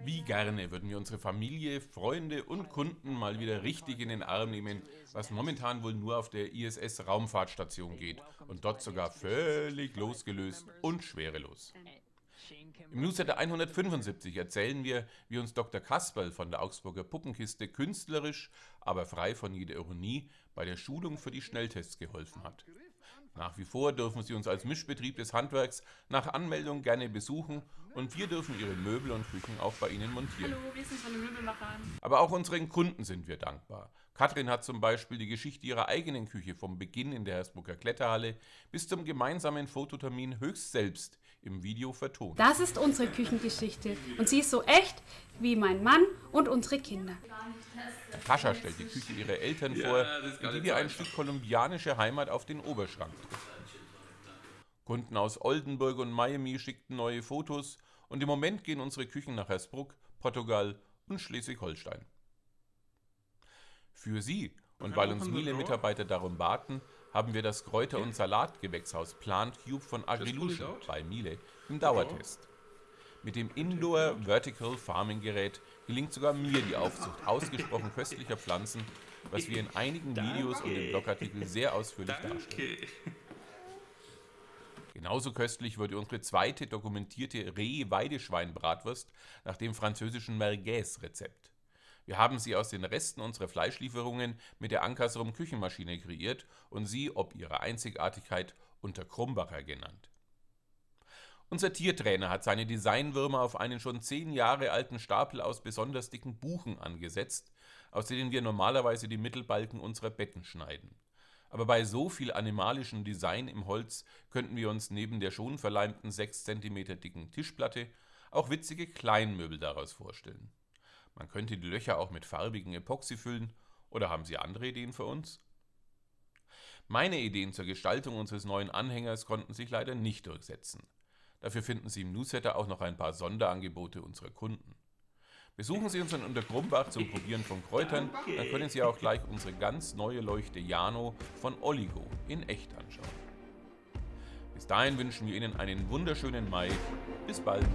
Wie gerne würden wir unsere Familie, Freunde und Kunden mal wieder richtig in den Arm nehmen, was momentan wohl nur auf der ISS-Raumfahrtstation geht und dort sogar völlig losgelöst und schwerelos. Im Newsletter 175 erzählen wir, wie uns Dr. Kasperl von der Augsburger Puppenkiste künstlerisch, aber frei von jeder Ironie, bei der Schulung für die Schnelltests geholfen hat. Nach wie vor dürfen Sie uns als Mischbetrieb des Handwerks nach Anmeldung gerne besuchen und wir dürfen Ihre Möbel und Küchen auch bei Ihnen montieren. Hallo, wir sind von den Möbelmachern. Aber auch unseren Kunden sind wir dankbar. Katrin hat zum Beispiel die Geschichte ihrer eigenen Küche vom Beginn in der Hersbrucker Kletterhalle bis zum gemeinsamen Fototermin höchst selbst im Video vertont. Das ist unsere Küchengeschichte und sie ist so echt wie mein Mann und unsere Kinder. Tascha stellt die Küche ihrer Eltern vor, in die wir ein Stück kolumbianische Heimat auf den Oberschrank drücken. Kunden aus Oldenburg und Miami schickten neue Fotos und im Moment gehen unsere Küchen nach Hersbruck, Portugal und Schleswig-Holstein. Für Sie und weil uns Miele-Mitarbeiter darum baten, haben wir das Kräuter- und Salatgewächshaus Plant Cube von Agrilution bei Miele im Dauertest. Mit dem Indoor Vertical Farming Gerät gelingt sogar mir die Aufzucht. Ausgesprochen köstlicher Pflanzen, was wir in einigen Videos und im Blogartikel sehr ausführlich darstellen. Genauso köstlich wurde unsere zweite dokumentierte Reh-Weideschwein-Bratwurst nach dem französischen Merguez-Rezept. Wir haben sie aus den Resten unserer Fleischlieferungen mit der Ankersrum Küchenmaschine kreiert und sie, ob ihrer Einzigartigkeit, unter Krumbacher genannt. Unser Tiertrainer hat seine Designwürmer auf einen schon zehn Jahre alten Stapel aus besonders dicken Buchen angesetzt, aus denen wir normalerweise die Mittelbalken unserer Betten schneiden. Aber bei so viel animalischem Design im Holz könnten wir uns neben der schon verleimten 6 cm dicken Tischplatte auch witzige Kleinmöbel daraus vorstellen. Man könnte die Löcher auch mit farbigen Epoxy füllen, oder haben Sie andere Ideen für uns? Meine Ideen zur Gestaltung unseres neuen Anhängers konnten sich leider nicht durchsetzen. Dafür finden Sie im Newsletter auch noch ein paar Sonderangebote unserer Kunden. Besuchen Sie uns in Untergrumbach zum Probieren von Kräutern, dann können Sie auch gleich unsere ganz neue Leuchte Jano von Oligo in echt anschauen. Bis dahin wünschen wir Ihnen einen wunderschönen Mai. Bis bald!